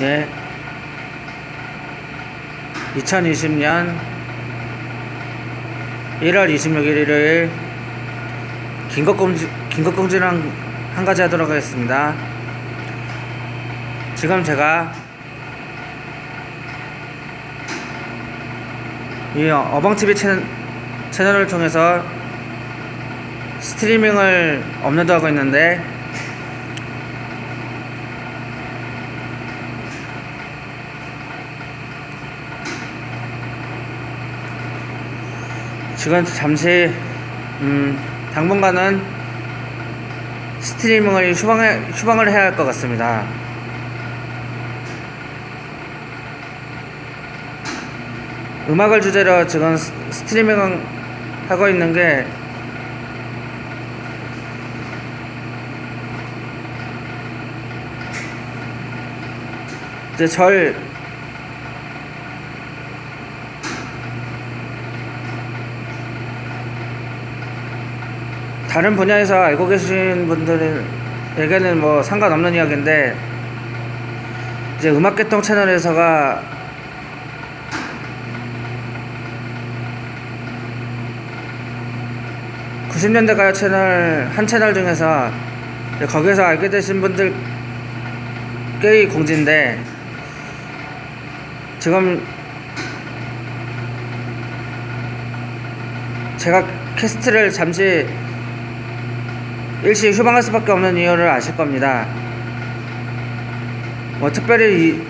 예. 2020년 1월 26일 일요일 긴급공지, 긴급공지를 한, 한 가지 하도록 하겠습니다. 지금 제가 이 어벙TV 채널, 채널을 통해서 스트리밍을 업로드하고 있는데 지금 잠시 음, 당분간은 스트리밍을 휴방해, 휴방을 해야 할 것 같습니다. 음악을 주제로 지금 스- 스트리밍 하고 있는 게 이제 절 다른 분야에서 알고 계신 분들에게는 뭐 상관없는 이야기인데 이제 음악개통 채널에서가 (90년대) 가요 채널 한 채널 중에서 거기에서 알게 되신 분들께의 공지인데 지금 제가 캐스트를 잠시 일시 휴방할 수밖에 없는 이유를 아실 겁니다. 뭐 특별히 이-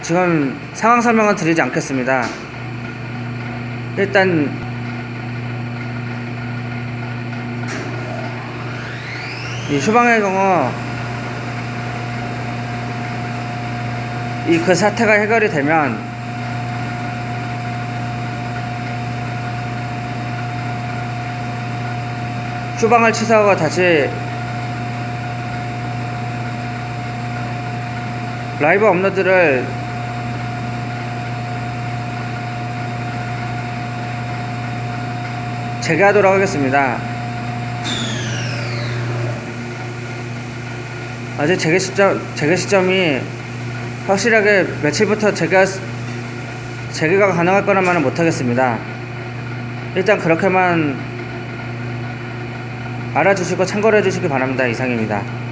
지금 상황 설명은 드리지 않겠습니다. 일단 이 휴방의 경우 이 그 사태가 해결이 되면 휴방을 취소하고 다시 라이브 업로드를 재개하도록 하겠습니다. 아직 재개 시점 재개 시점이 확실하게 며칠부터 재개 재개가 가능할 거란 말은 못하겠습니다. 일단 그렇게만 알아주시고 참고를 해주시기 바랍니다. 이상입니다.